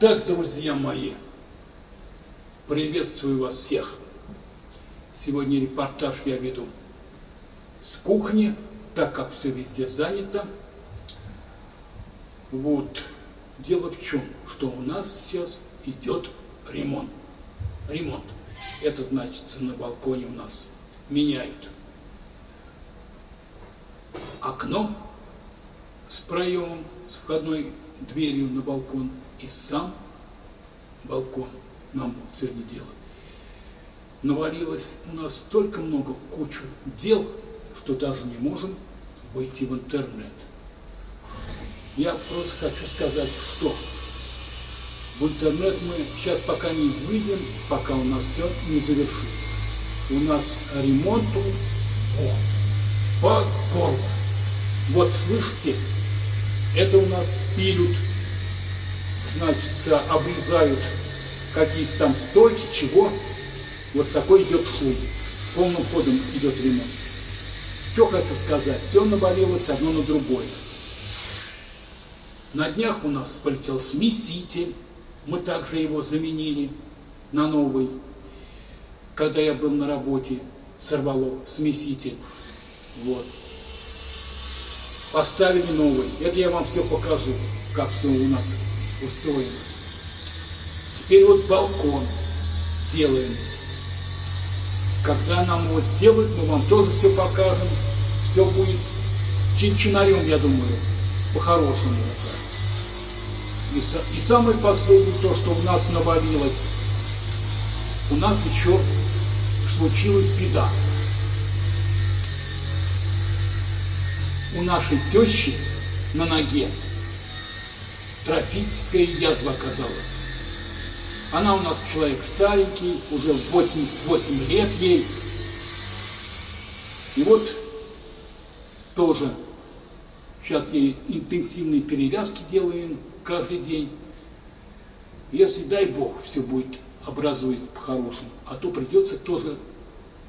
Итак, друзья мои, приветствую вас всех. Сегодня репортаж я веду с кухни, так как все везде занято. Вот, дело в чем, что у нас сейчас идет ремонт. Ремонт. Это значит, на балконе у нас меняют окно с проемом, с входной дверью на балкон и сам балкон нам будут сегодня делать. Навалилось у нас столько много кучу дел, что даже не можем выйти в интернет. Я просто хочу сказать, что в интернет мы сейчас пока не выйдем, пока у нас все не завершится. У нас ремонту о, по горло. Вот слышите, это у нас пилют, значит, обрезают какие-то там стойки, чего. Вот такой идет шум. Полным ходом идет ремонт. Что хочу сказать, все навалилось одно на другое. На днях у нас полетел смеситель, мы также его заменили на новый. Когда я был на работе, сорвало смеситель. Вот. Поставили новый. Это я вам все покажу, как все у нас устроено. Теперь вот балкон делаем. Когда нам его сделают, мы вам тоже все покажем. Все будет чин-чинарем, я думаю, по-хорошему. И, и самое последнее, то, что у нас навалилось, у нас еще случилась беда. У нашей тещи на ноге трофическая язва оказалась. Она у нас человек старенький, уже 88 лет ей. И вот тоже сейчас ей интенсивные перевязки делаем каждый день. Если, дай Бог, все будет образует по-хорошему, а то придется тоже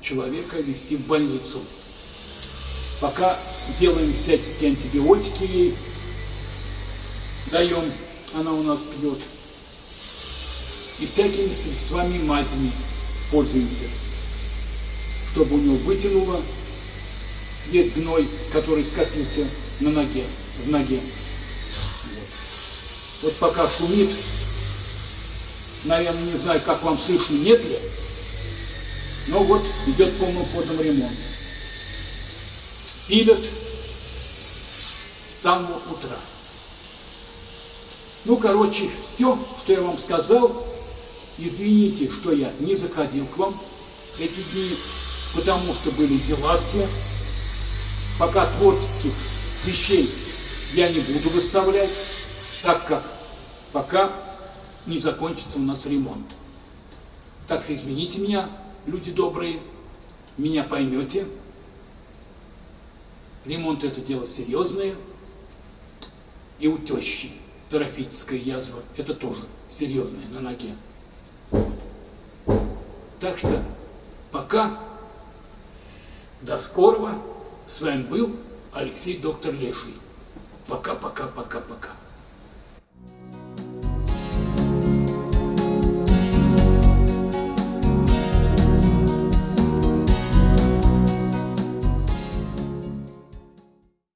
человека вести в больницу. Пока делаем всяческие антибиотики ей, даем, она у нас пьет. И всякими средствами мазями пользуемся, чтобы у него вытянуло весь гной, который скопился на ноге, в ноге. Вот, вот пока шумит, наверное, не знаю, как вам слышно, нет ли, но вот идет полным ходом ремонт. Пилят с самого утра. Ну, короче, все, что я вам сказал. Извините, что я не заходил к вам эти дни, потому что были дела все. Пока творческих вещей я не буду выставлять, так как пока не закончится у нас ремонт. Так что извините меня, люди добрые, меня поймете. Ремонт это дело серьезное. И у тещи трофическая язва, это тоже серьезная на ноге. Так что пока, до скорого. С вами был Алексей Доктор Леший. Пока-пока-пока-пока.